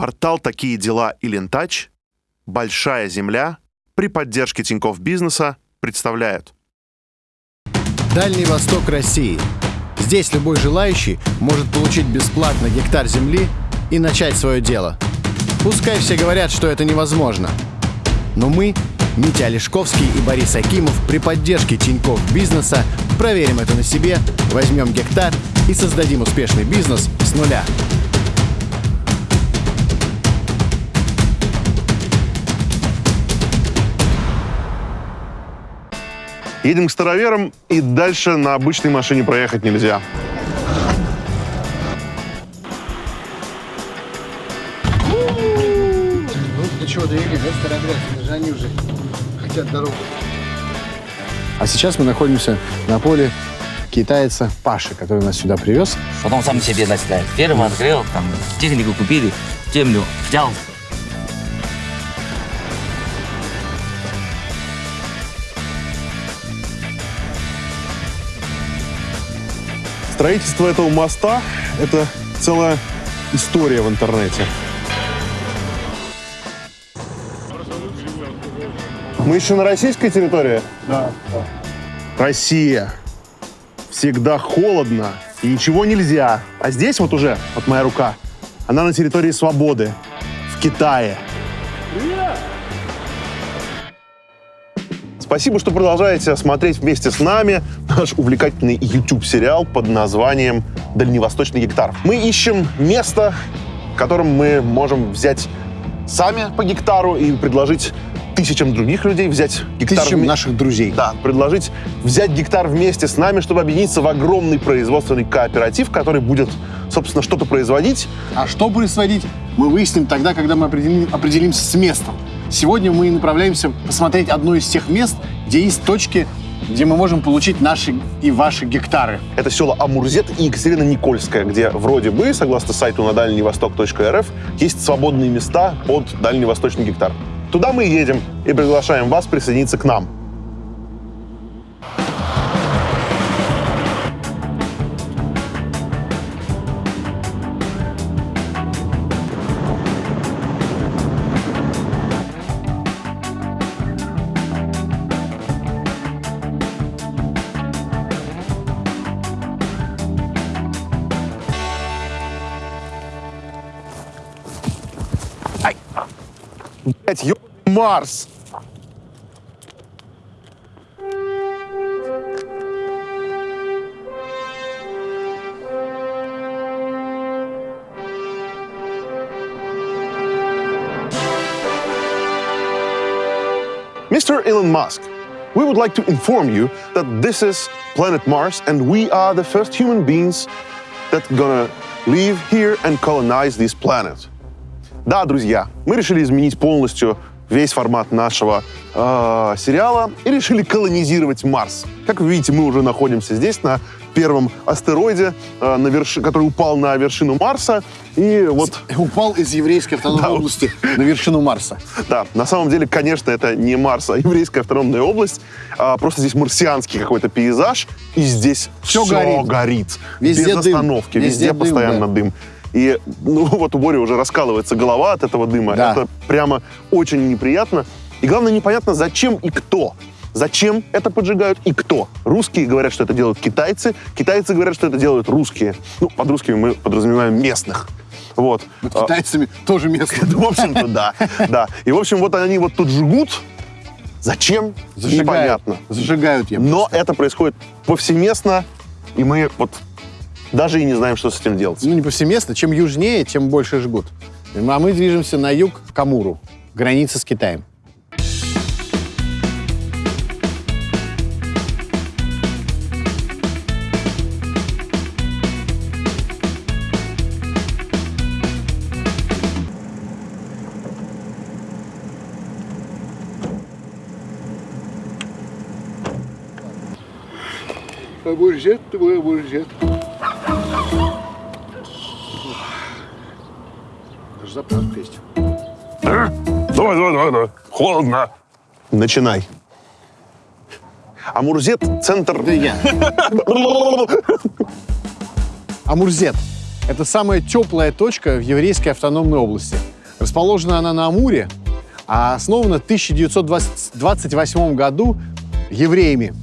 Портал «Такие дела» и «Лентач», «Большая земля» при поддержке Тинькофф Бизнеса представляют. Дальний Восток России. Здесь любой желающий может получить бесплатно гектар земли и начать свое дело. Пускай все говорят, что это невозможно. Но мы, Митя Олешковский и Борис Акимов, при поддержке Тинькофф Бизнеса проверим это на себе, возьмем гектар и создадим успешный бизнес с нуля. Едем к староверам, и дальше на обычной машине проехать нельзя. Ну, для чего довели, да, старобрядцы? Даже они уже хотят дорогу. А сейчас мы находимся на поле китайца Паши, который нас сюда привез. Потом сам себе начинает. Ферму открыл, там, технику купили, землю взял. Строительство этого моста — это целая история в интернете. Мы еще на российской территории? Да. Россия. Всегда холодно и ничего нельзя. А здесь вот уже, вот моя рука, она на территории свободы, в Китае. Спасибо, что продолжаете смотреть вместе с нами наш увлекательный YouTube-сериал под названием «Дальневосточный гектар». Мы ищем место, в котором мы можем взять сами по гектару и предложить тысячам других людей взять гектар... Тысячам наших друзей. Да, предложить взять гектар вместе с нами, чтобы объединиться в огромный производственный кооператив, который будет, собственно, что-то производить. А что производить, мы выясним тогда, когда мы определим- определимся с местом. Сегодня мы направляемся посмотреть одно из тех мест, где есть точки, где мы можем получить наши и ваши гектары. Это село Амурзет и Екатерина Никольская, где вроде бы, согласно сайту на дальневосток.рф, есть свободные места под дальневосточный гектар. Туда мы едем и приглашаем вас присоединиться к нам. Блять, ё... Марс! Mr. Elon Musk, we would like to inform you that this is planet Mars and we are the first human beings that gonna live here and colonize this planet. Да, друзья, мы решили изменить полностью весь формат нашего э, сериала и решили колонизировать Марс. Как вы видите, мы уже находимся здесь, на первом астероиде, э, на верши- который упал на вершину Марса. И вот Упал из еврейской автономной Да. области на вершину Марса. Да, на самом деле, конечно, это не Марс, а еврейская автономная область. А, просто здесь марсианский какой-то пейзаж, и здесь Всё все горит. горит. Везде без дым. остановки, Везде везде, дым, постоянно да. дым. И, ну, вот у Бори уже раскалывается голова от этого дыма. Да. Это прямо очень неприятно. И главное, непонятно, зачем и кто. Зачем это поджигают и кто? Русские говорят, что это делают китайцы. Китайцы говорят, что это делают русские. Ну, под русскими мы подразумеваем местных. Вот. Вот А, китайцами тоже местно. в общем-то, да. да. И, в общем, вот они вот тут жгут. Зачем? Зажигают. Непонятно. Зажигают, я Но это происходит повсеместно, и мы вот даже и не знаем, что с этим делать. Ну, не повсеместно. Чем южнее, тем больше жгут. А мы движемся на юг к Амуру, граница с Китаем. Твой амурзет. Даже заправка есть. Давай, давай, давай, давай. Холодно. Начинай. Амурзет — центр... Да я. Амурзет. Это самая теплая точка в еврейской автономной области. Расположена она на Амуре, а основана в 1928 году евреями.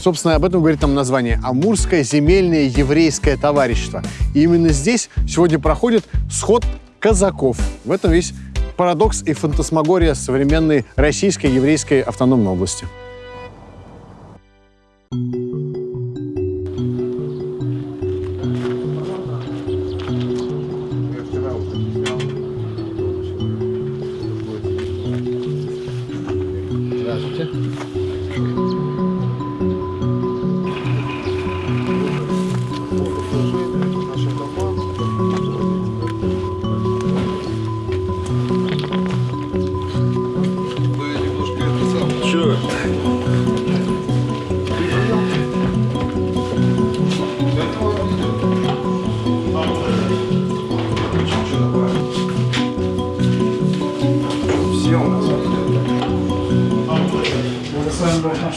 Собственно, об этом говорит там название «Амурское земельное еврейское товарищество». И именно здесь сегодня проходит сход казаков. В этом весь парадокс и фантасмагория современной российской еврейской автономной области.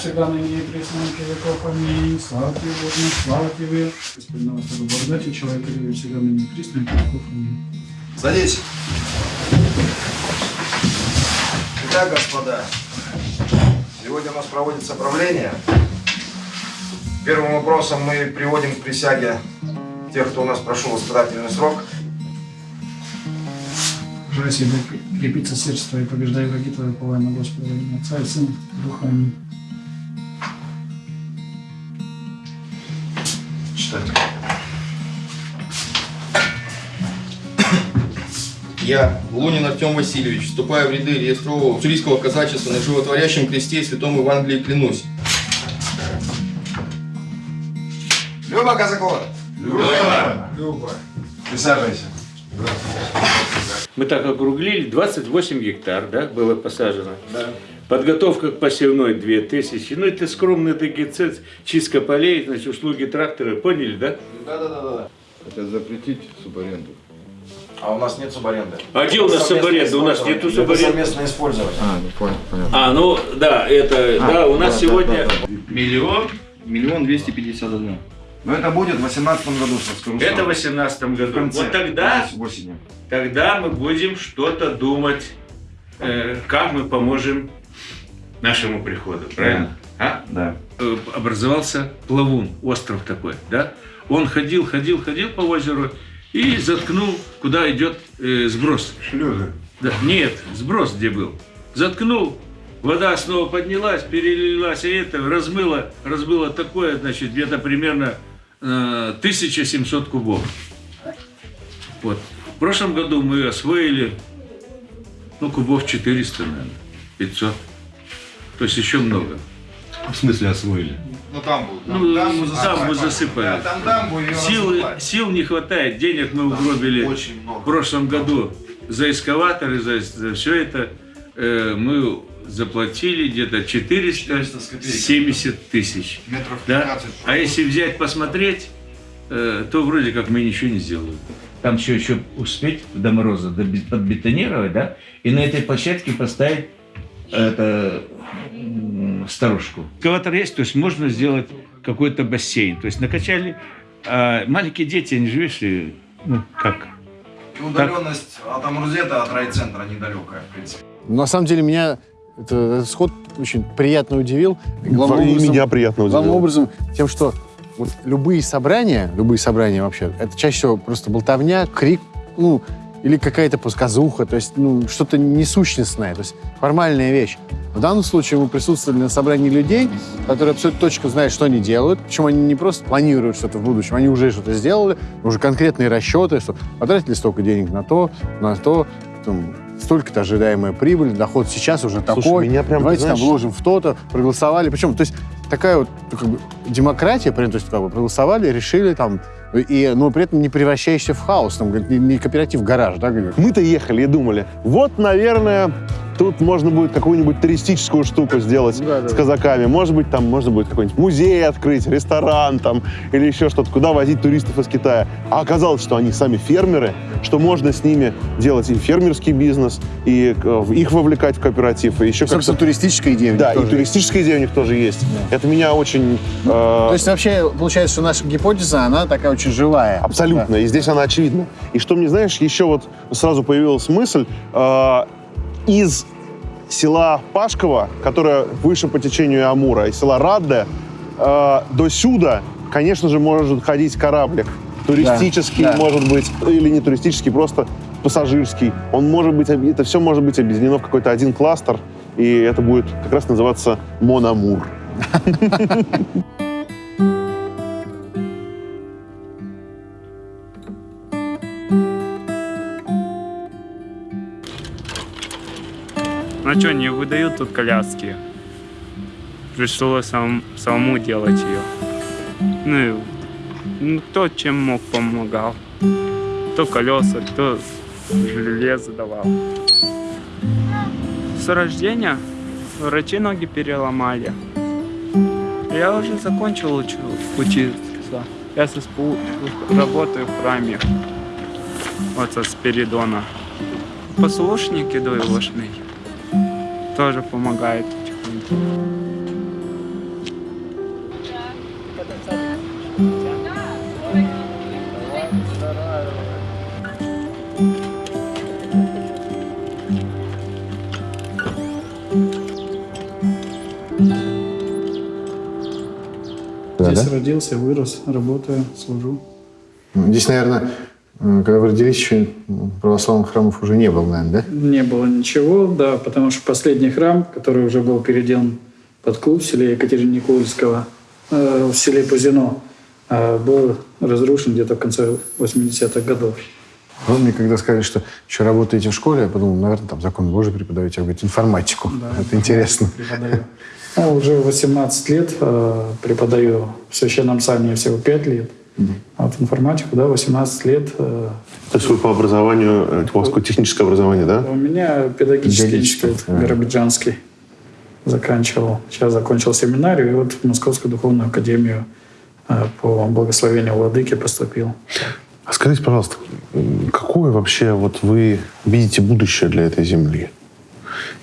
Всегда ныне и присно и веков. Аминь. Слава тебе, наш, слава тебе. Господи, на вас благодати, человека любви всегда ныне и присно и веков. Аминь. Садись. Итак, господа, сегодня у нас проводится правление. Первым вопросом мы приводим к присяге тех, кто у нас прошел испытательный срок. Желаю себе крепиться сердце твое, побеждай враги твои, уповая на Господа, Отца и Сына, Духа. Аминь. Я, Лунин Артем Васильевич, вступая в ряды реестрового уссурийского казачества на животворящем кресте и святом Евангелии клянусь. Люба Казакова. Люба. Люба. Присаживайся. Мы так округлили, 28 гектар, да, было посажено. Подготовка к посевной 2000. Ну, это скромные такие цены, чистка полей, значит, услуги трактора, поняли, да? Да-да-да. Это запретить субаренду. А у нас нет субаренды. А где у нас субаренда? У нас нету Это субаренды. совместное использование. А, ну понял, понятно. А, ну, да, это, да, у нас да, сегодня да, да, миллион, Миллион двести пятьдесят один. Но это будет в 2018 году, скажу это в сразу. 18 В году. конце, Вот тогда, осенью. тогда мы будем что-то думать, э, как мы поможем нашему приходу, правильно? А? Да. э, образовался плавун, остров такой, да? Он ходил, ходил, ходил по озеру и заткнул, куда идет э, сброс. Шлюзы. Да, нет, сброс где был. Заткнул, вода снова поднялась, перелилась, и это размыло, размыло такое, значит, где-то примерно э, 1700 кубов. Вот. В прошлом году мы освоили, ну, кубов 400, наверное, 500. То есть еще много. В смысле освоили? Ну там будет. Ну, дамбу дамбу засыпать. засыпали. Да, там дамбу ее Силы, сил не хватает, денег мы угробили Очень много. в прошлом году за эскаваторы, за, все это. э, мы заплатили где-то 400 с 470 тысяч. Метров Да? 15. А если взять, посмотреть, э, то вроде как мы ничего не сделали. Там все еще успеть до мороза подбетонировать, да, и на этой площадке поставить это сторожку. Экскаватор есть, то есть можно сделать какой-то бассейн. То есть накачали. А маленькие дети, они же, видишь, и, ну, как? И удаленность от Амурзета, от райцентра недалекая, в принципе. На самом деле меня это, этот сход очень приятно удивил. Главным И образом- меня приятно Главным удивило. образом тем, что вот любые собрания, любые собрания вообще, это чаще всего просто болтовня, крик, ну, или какая-то пусказуха, то есть, ну, что-то несущностное, то есть формальная вещь. В данном случае мы присутствовали на собрании людей, которые абсолютно точно знают, что они делают, причем они не просто планируют что-то в будущем, они уже что-то сделали, уже конкретные расчеты, что потратили столько денег на то, на то, там, столько-то ожидаемая прибыль, доход сейчас уже Слушай, такой, меня прям, давайте там знаешь- вложим в то-то, проголосовали. Причем, то есть такая вот как бы, демократия, то есть как бы проголосовали, решили там, и, но при этом не превращающийся в хаос, там, не, не кооператив гараж, да. Мы-то ехали и думали, вот, наверное, Тут можно будет какую-нибудь туристическую штуку сделать Да, да. с казаками. Может быть, там можно будет какой-нибудь музей открыть, ресторан там или еще что-то, куда возить туристов из Китая. А оказалось, что они сами фермеры, что можно с ними делать и фермерский бизнес, и э, их вовлекать в кооператив, и еще как-то... туристическая идея Да, и туристическая идея у них тоже есть. Это меня очень... э, То есть вообще получается, что наша гипотеза, она такая очень живая. Абсолютно. И здесь она очевидна. И что мне, знаешь, еще вот сразу появилась мысль, э, из села Пашково, которое выше по течению Амура, и села Радде, э, до сюда, конечно же, может ходить кораблик. Туристический, Да, да. может быть, или не туристический, просто пассажирский. Он может быть, это все может быть объединено в какой-то один кластер, и это будет как раз называться Монамур. Ну что, не выдают тут коляски. Пришлось сам, самому делать ее. Ну, и, ну, кто чем мог, помогал. Кто колеса, кто железо давал. С рождения врачи ноги переломали. Я уже закончил учу- учиться. Я с СПУ работаю в храме. Вот со Спиридона. Послушники дойлошный тоже помогает. Здесь родился, вырос, работаю, служу. Здесь, наверное, когда вы родились, еще православных храмов уже не было, наверное, да? Не было ничего, да, потому что последний храм, который уже был переделан под клуб в селе Екатерины Никольского, э, в селе Пузино, э, был разрушен где-то в конце 80-х годов. Вы мне когда сказали, что еще работаете в школе, я подумал, наверное, там закон Божий преподаете, а вы говорите, информатику. Это интересно. Преподаю. Ну, уже 18 лет э, преподаю в Священном Сане всего 5 лет. А вот информатику, да, 18 лет. э, То есть вы по образованию, у вас какое техническое образование, да? У меня педагогический институт да. биробиджанский заканчивал. Сейчас закончил семинарию и вот в Московскую духовную академию э, по благословению владыки поступил. А скажите, пожалуйста, какое вообще вот вы видите будущее для этой земли?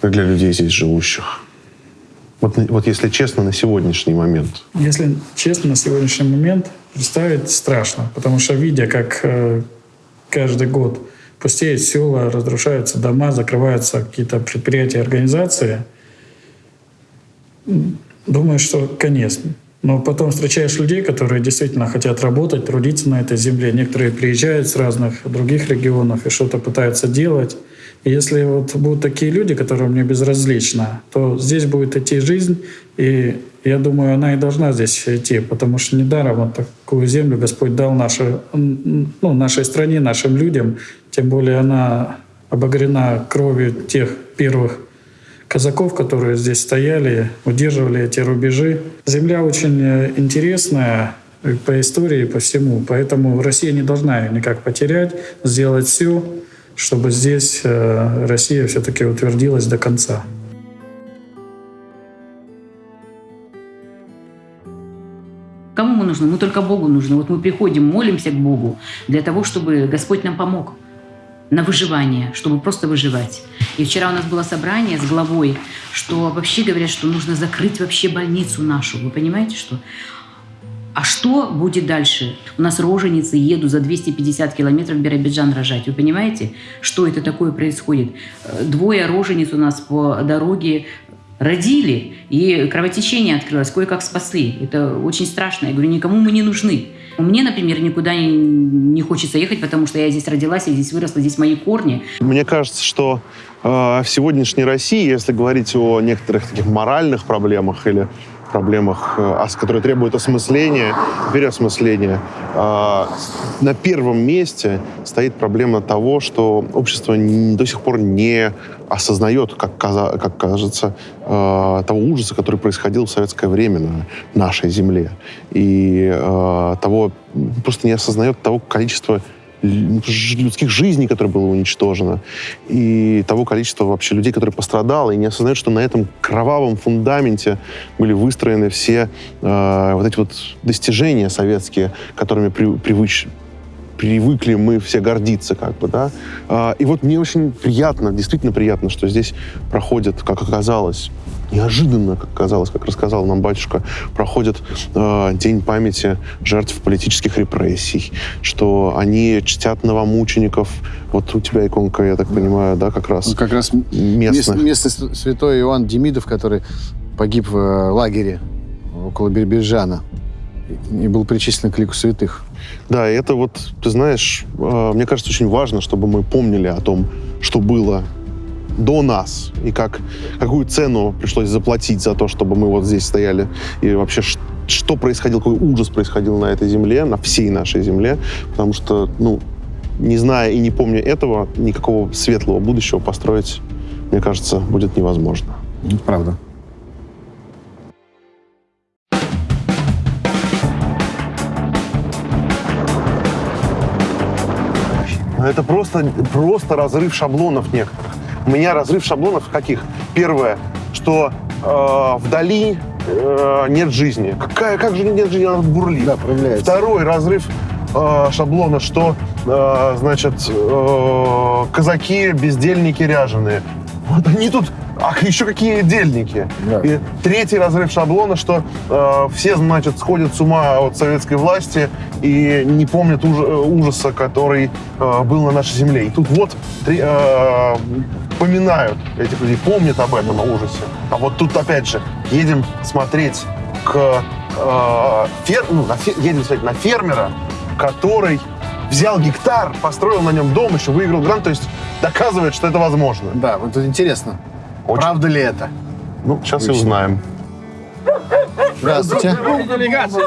Для людей здесь живущих? Вот, вот если честно, на сегодняшний момент. Если честно, на сегодняшний момент представить страшно, потому что видя, как э, каждый год пустеют села, разрушаются дома, закрываются какие-то предприятия, организации, думаю, что конец. Но потом встречаешь людей, которые действительно хотят работать, трудиться на этой земле. Некоторые приезжают с разных других регионов и что-то пытаются делать. Если вот будут такие люди, которые мне безразличны, то здесь будет идти жизнь, и я думаю, она и должна здесь идти, потому что недаром вот такую землю Господь дал нашей, ну, нашей стране, нашим людям, тем более она обогрена кровью тех первых казаков, которые здесь стояли, удерживали эти рубежи. Земля очень э, интересная по истории, по всему, поэтому Россия не должна ее никак потерять, сделать все, чтобы здесь э, Россия все-таки утвердилась до конца. Кому мы нужны? Мы только Богу нужны. Вот мы приходим, молимся к Богу для того, чтобы Господь нам помог на выживание, чтобы просто выживать. И вчера у нас было собрание с главой, что вообще говорят, что нужно закрыть вообще больницу нашу. Вы понимаете, что? А что будет дальше? У нас роженицы едут за 250 километров в Биробиджан рожать. Вы понимаете, что это такое происходит? Э, Двое рожениц у нас по дороге родили, и кровотечение открылось, кое-как спасли. Это очень страшно. Я говорю, никому мы не нужны. Мне, например, никуда не, хочется ехать, потому что я здесь родилась, я здесь выросла, здесь мои корни. Мне кажется, что э, в сегодняшней России, если говорить о некоторых таких моральных проблемах или проблемах, э, которые требуют осмысления, переосмысления, э, на первом месте стоит проблема того, что общество до сих пор не осознает, как, как кажется, э, того ужаса, который происходил в советское время на нашей земле. И э, того, просто не осознает того количества людских жизней, которое было уничтожено, и того количества вообще людей, которые пострадало, и не осознают, что на этом кровавом фундаменте были выстроены все э, вот эти вот достижения советские, которыми при- привыч- привыкли мы все гордиться, как бы, да. А, И вот мне очень приятно, действительно приятно, что здесь проходит, как оказалось, неожиданно, как оказалось, как рассказал нам батюшка, проходит э, День памяти жертв политических репрессий, что они чтят новомучеников. Вот у тебя иконка, я так понимаю, да, как раз Ну, как раз местных. мест- местный святой Иоанн Демидов, который погиб в э, лагере около Бербежана и и был причислен к лику святых. Да, и это вот, ты знаешь, э, мне кажется, очень важно, чтобы мы помнили о том, что было до нас, и как, какую цену пришлось заплатить за то, чтобы мы вот здесь стояли, и вообще что происходило, какой ужас происходил на этой земле, на всей нашей земле, потому что, ну, не зная и не помня этого, никакого светлого будущего построить, мне кажется, будет невозможно. Правда. Но это просто, просто разрыв шаблонов некоторых. У меня разрыв шаблонов каких? Первое, что э, вдали э, нет жизни. Какая, как же нет жизни, она бурлит. Да, проявляется. Второй разрыв э, шаблона, что, э, значит, э, казаки, бездельники ряженые. Вот они тут, а еще какие дельники. Да. И третий разрыв шаблона, что э, все, значит, сходят с ума от советской власти и не помнят уж- э, ужаса, который э, был на нашей земле. И тут вот три- э, поминают этих людей, помнят об этом ужасе. А вот тут, опять же, едем смотреть к э, фер- ну, на фе- едем смотреть на фермера, который взял гектар, построил на нем дом, еще выиграл грант, то есть доказывает, что это возможно. Да, вот это интересно. Очень. Правда ли это? Ну, сейчас и узнаем. Здравствуйте.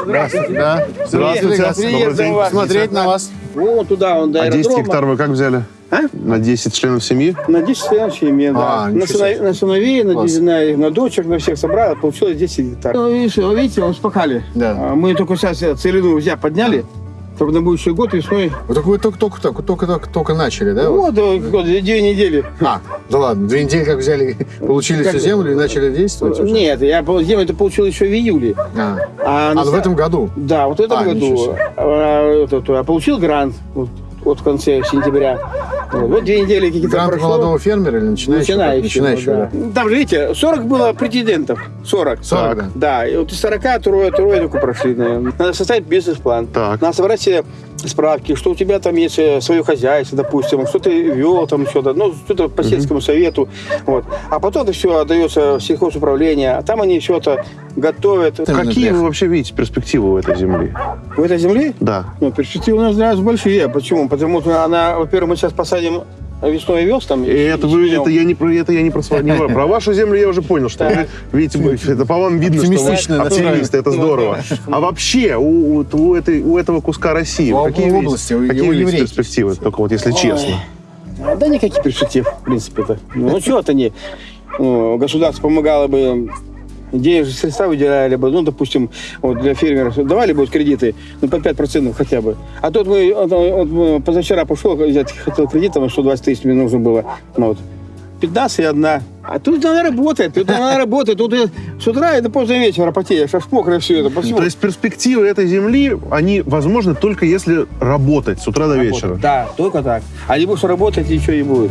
Здравствуйте. Да. Здравствуйте. Приехали Добрый день. Смотреть на вас. Вон туда, он до А 10 аэродрома. гектар вы как взяли? А? На 10 членов семьи? На 10 членов семьи, да. А, на, сыновей, на сыновей, на, на, на дочек, на всех собрал, получилось 10 гектар. Ну, видите, он спахали. Да. А Мы только сейчас целину взяли, подняли, чтобы на будущий год весной. Вот только вы только, только, только, только, только, только начали, да? Вот, э, вот, две недели. А, да ладно, две недели как взяли, получили Как- всю землю и начали действовать уже? Нет, я землю это получил еще в июле. А, А, а на в этом году? Да, вот в этом А, году. А, а получил грант вот, вот в конце сентября. Вот, вот две недели какие-то Грант прошло. молодого фермера или начинающего? Начинающего, Начинающего, да. Там же, видите, 40 было претендентов. 40. 40, да. Да, и вот из 40 трое, трое только прошли, наверное. Надо составить бизнес-план. Так. Надо собрать все справки, что у тебя там есть э, свое хозяйство, допустим, что ты вел там что-то, ну, что-то по сельскому совету. Вот. А потом это все отдается в сельхозуправление, а там они все это готовят. Какие вы вообще видите перспективы у этой земли? В этой земле Да. ну, перспективы у нас для нас большие. Почему? Потому что она, во-первых, мы сейчас посадим весной овес там. И это, вы, это я не про это я не про свою- не про- про вашу землю я уже понял, что вы видите, вы- это по вам видно, что вы оптимисты, это здорово. А вообще у, у- у этой, у этого куска России В какие области, какие еврейки. перспективы? Только вот если честно. Да никаких перспектив, в принципе-то. Ну, что это не... ну, государство помогало бы денежные средства выделяли бы, ну, допустим, вот для фермеров давали бы вот кредиты, ну, по 5% хотя бы. А тут мы, вот, вот, мы позавчера пошел взять, хотел кредит, там 120 тысяч мне нужно было, ну, вот, 15 и одна. А тут она работает, тут она работает, тут и с утра и до позднего вечера потеешь, аж мокрое все это. Почему? То есть перспективы этой земли, они возможны только если работать с утра до вечера. Да, только так. А не будешь работать, ничего не будет.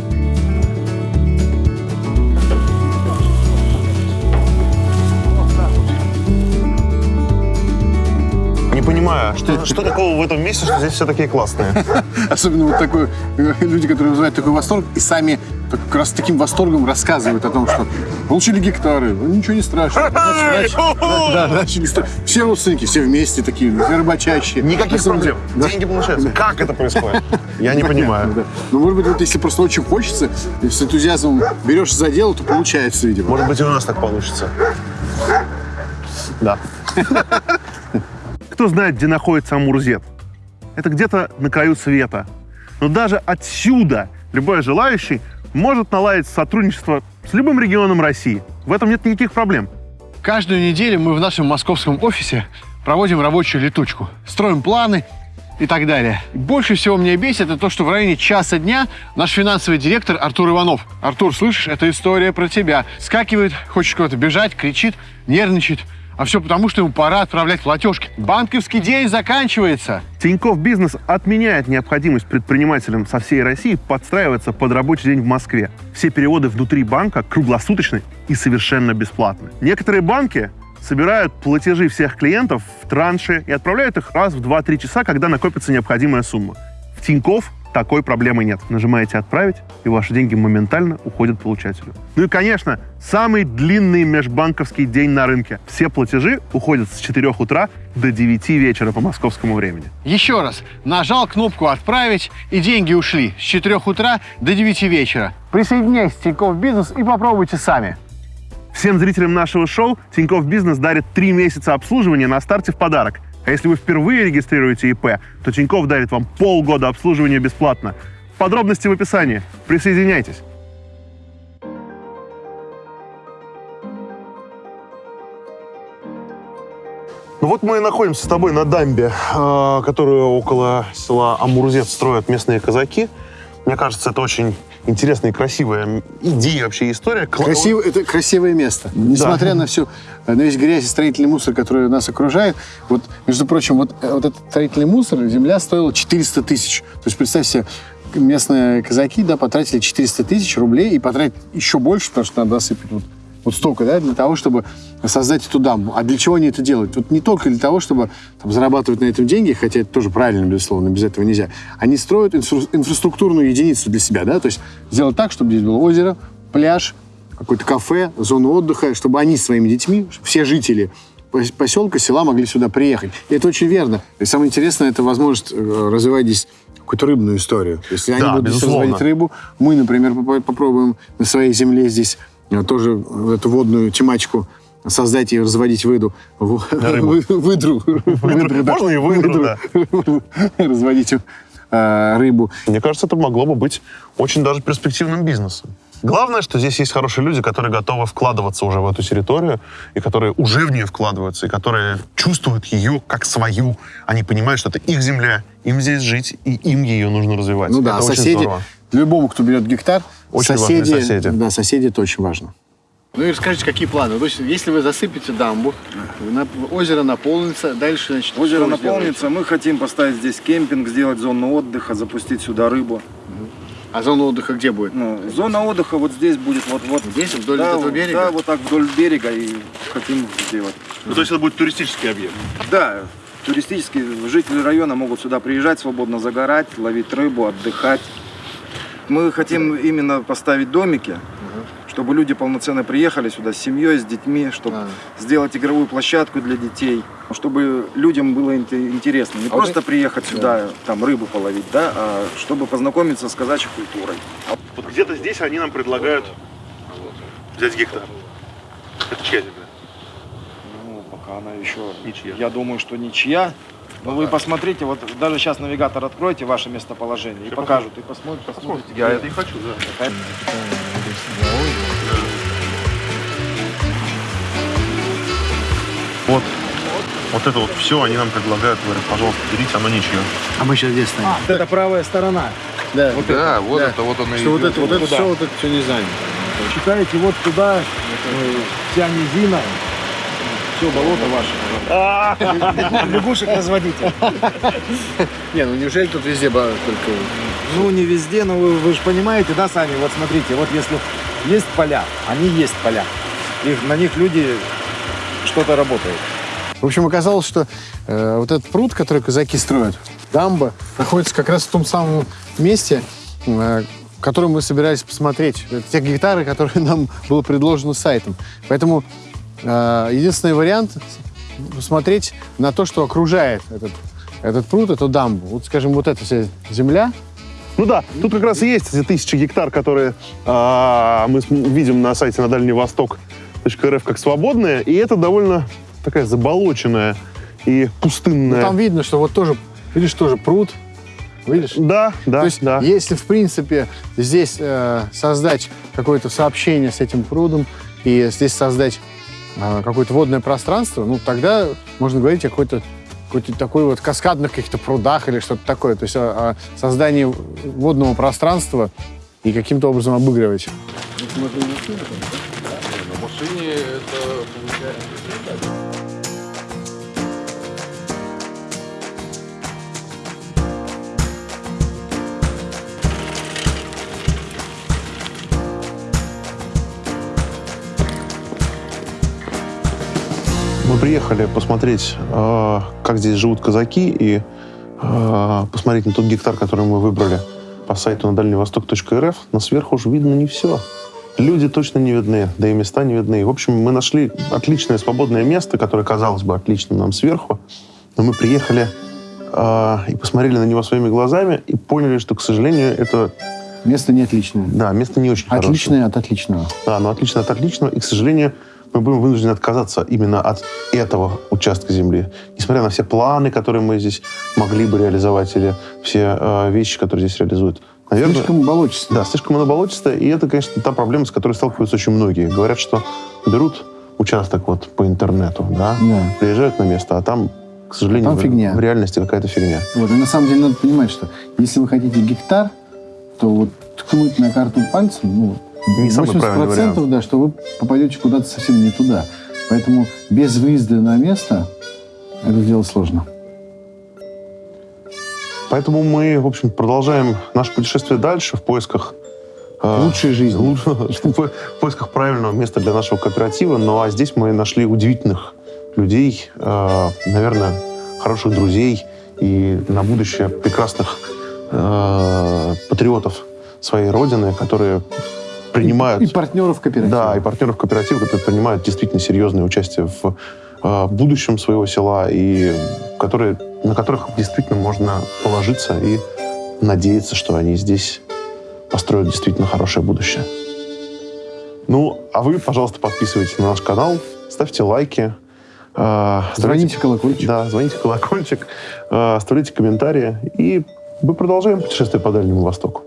Что, что такого в этом месте, что здесь все такие классные? Особенно вот такой, э, люди, которые вызывают такой восторг и сами как раз таким восторгом рассказывают о том, что получили гектары, ну, ничего не страшно. Да, начали Все родственники, все вместе такие, все рыбачащие. Никаких проблем. да. Деньги получаются. Как это происходит? Я не понимаю. Да. Ну, может быть, вот если просто очень хочется, и с энтузиазмом берешь за дело, то получается, видимо. Может быть, и у нас так получится. Да. Кто знает, где находится Амурзет? Это где-то на краю света. Но даже отсюда любой желающий может наладить сотрудничество с любым регионом России. В этом нет никаких проблем. Каждую неделю мы в нашем московском офисе проводим рабочую летучку. Строим планы и так далее. Больше всего меня бесит это то, что в районе часа дня наш финансовый директор Артур Иванов. Артур, слышишь, это история про тебя. Скакивает, хочет куда-то бежать, кричит, нервничает. А все потому, что ему пора отправлять платежки. Банковский день заканчивается. Тинькофф Бизнес отменяет необходимость предпринимателям со всей России подстраиваться под рабочий день в Москве. Все переводы внутри банка круглосуточны и совершенно бесплатны. Некоторые банки собирают платежи всех клиентов в транши и отправляют их раз в 2-3 часа, когда накопится необходимая сумма. В Тинькофф такой проблемы нет. Нажимаете «Отправить», и ваши деньги моментально уходят получателю. Ну и, конечно, самый длинный межбанковский день на рынке. Все платежи уходят с 4 утра до 9 вечера по московскому времени. Еще раз. Нажал кнопку «Отправить», и деньги ушли с 4 утра до 9 вечера. Присоединяйтесь в Тинькофф Бизнес и попробуйте сами. Всем зрителям нашего шоу Тинькофф Бизнес дарит 3 месяца обслуживания на старте в подарок. А если вы впервые регистрируете ИП, то Тинькофф дарит вам полгода обслуживания бесплатно. Подробности в описании. Присоединяйтесь. Ну вот мы и находимся с тобой на дамбе, э, которую около села Амурзет строят местные казаки. Мне кажется, это очень интересная и красивая идея вообще, история. Красиво, это красивое место. Несмотря на всю, на весь грязь и строительный мусор, который нас окружает, вот, между прочим, вот, э, вот этот строительный мусор, земля стоила 400 тысяч. То есть, представь себе, местные казаки, да, потратили 400 тысяч рублей и потратить еще больше, потому что надо досыпать вот вот столько, да, для того, чтобы создать эту дамбу. А для чего они это делают? Вот не только для того, чтобы там, зарабатывать на этом деньги, хотя это тоже правильно, безусловно, без этого нельзя. Они строят инфра- инфраструктурную единицу для себя, да, то есть сделать так, чтобы здесь было озеро, пляж, какое-то кафе, зону отдыха, чтобы они своими детьми, все жители поселка, села могли сюда приехать. И это очень верно. И самое интересное, это возможность э, развивать здесь какую-то рыбную историю. Если Да, они будут здесь безусловно. разводить рыбу, мы, например, попробуем на своей земле здесь тоже эту водную тематику создать и разводить выду. Вы- Выдру. Выдру, да. Можно и выдру, да. Разводить э, рыбу. Мне кажется, это могло бы быть очень даже перспективным бизнесом. Главное, что здесь есть хорошие люди, которые готовы вкладываться уже в эту территорию, и которые уже в нее вкладываются, и которые чувствуют ее как свою. Они понимают, что это их земля, им здесь жить, и им ее нужно развивать. Ну да, это очень соседи, любому, кто берет гектар, Очень соседи, важные соседи. Да, соседи это очень важно. Ну и расскажите, какие планы? То есть, если вы засыпете дамбу, озеро наполнится, дальше, значит, Озеро вы сделаете? наполнится, мы хотим поставить здесь кемпинг, сделать зону отдыха, запустить сюда рыбу. А зона отдыха где будет? Ну, зона отдыха вот здесь будет, вот, вот Здесь, вдоль да, этого берега? Да, вот так вдоль берега и хотим сделать. Ну, то есть это будет туристический объект. Да, туристические жители района могут сюда приезжать, свободно загорать, ловить рыбу, отдыхать. Мы хотим именно поставить домики, чтобы люди полноценно приехали сюда с семьей, с детьми, чтобы А. сделать игровую площадку для детей, чтобы людям было инте- интересно. Не А просто приехать сюда, там рыбу половить, да, а чтобы познакомиться с казачьей культурой. Вот где-то здесь они нам предлагают взять гектар. Это чья земля? Ну, пока она еще, Ничья. я думаю, что ничья. Но вы посмотрите, вот даже сейчас навигатор откройте ваше местоположение и покажут, и посмотрите. посмотрите Я это и хочу, да. это. Вот. Вот это вот все они нам предлагают, говорят, пожалуйста, берите, оно ничье. А мы сейчас здесь стоим. Вот это правая сторона. Да, Вот Да, вот это вот оно и что вот идет. это, вот это все, вот это все не занято. Считаете, вот туда э, вся низина, все болото ваше. Лягушек разводите. Не, ну неужели тут везде только... Ну, не везде, но вы, вы же понимаете, да, сами, вот смотрите, вот если есть поля, они есть поля, их, на них люди что-то работают. В общем, оказалось, что э, вот этот пруд, который казаки строят, дамба, находится как раз в том самом месте, э, который мы собирались посмотреть. Это те гектары, которые нам было предложено сайтом. Поэтому единственный вариант — посмотреть на то, что окружает этот, этот пруд, эту дамбу. Вот, скажем, вот эта вся земля, Ну да, тут как раз и есть эти тысячи гектар, которые а, мы видим на сайте на Дальний Восток.рф как свободные, и это довольно такая заболоченная и пустынная. Ну, там видно, что вот тоже, видишь, тоже пруд. Видишь? Да, да, То есть, да. если, в принципе, здесь э, создать какое-то сообщение с этим прудом и здесь создать какое-то водное пространство, ну, тогда можно говорить о какой-то какой-то такой вот каскадных каких-то прудах или что-то такое. То есть о, о создании водного пространства и каким-то образом обыгрывать. На машине приехали посмотреть, э, как здесь живут казаки, и э, посмотреть на тот гектар, который мы выбрали по сайту на дальневосток.рф. Но сверху уже видно не все. Люди точно не видны, да и места не видны. В общем, мы нашли отличное свободное место, которое казалось бы отличным нам сверху. Но мы приехали э, и посмотрели на него своими глазами и поняли, что, к сожалению, это... Место не отличное. Да, место не очень Отличное хорошее. от отличного. Да, но отличное от отличного. И, к сожалению, мы будем вынуждены отказаться именно от этого участка земли. Несмотря на все планы, которые мы здесь могли бы реализовать, или все э, вещи, которые здесь реализуют. Наверное, Слишком болотистое. Да, слишком оно болотистое. И это, конечно, та проблема, с которой сталкиваются очень многие. Говорят, что берут участок вот по интернету, да, Да. приезжают на место, а там, к сожалению, Там в- фигня. в реальности какая-то фигня. Вот, и на самом деле надо понимать, что если вы хотите гектар, то вот ткнуть на карту пальцем, ну, Не самый правильный 80% да, что вы попадете куда-то совсем не туда. Поэтому без выезда на место это дело сложно. Поэтому мы, в общем, продолжаем наше путешествие дальше в поисках э, Лучшей жизни. в поисках правильного места для нашего кооператива. Ну а здесь мы нашли удивительных людей, э, наверное, хороших друзей и на будущее прекрасных э, патриотов своей родины, которые принимают... И партнеров кооператива. Да, и партнеров кооператива, которые принимают действительно серьезное участие в э, будущем своего села и которые, на которых действительно можно положиться и надеяться, что они здесь построят действительно хорошее будущее. Ну, а вы, пожалуйста, подписывайтесь на наш канал, ставьте лайки. э, Звоните колокольчик. Да, звоните колокольчик, э, оставляйте комментарии. И мы продолжаем путешествие по Дальнему Востоку.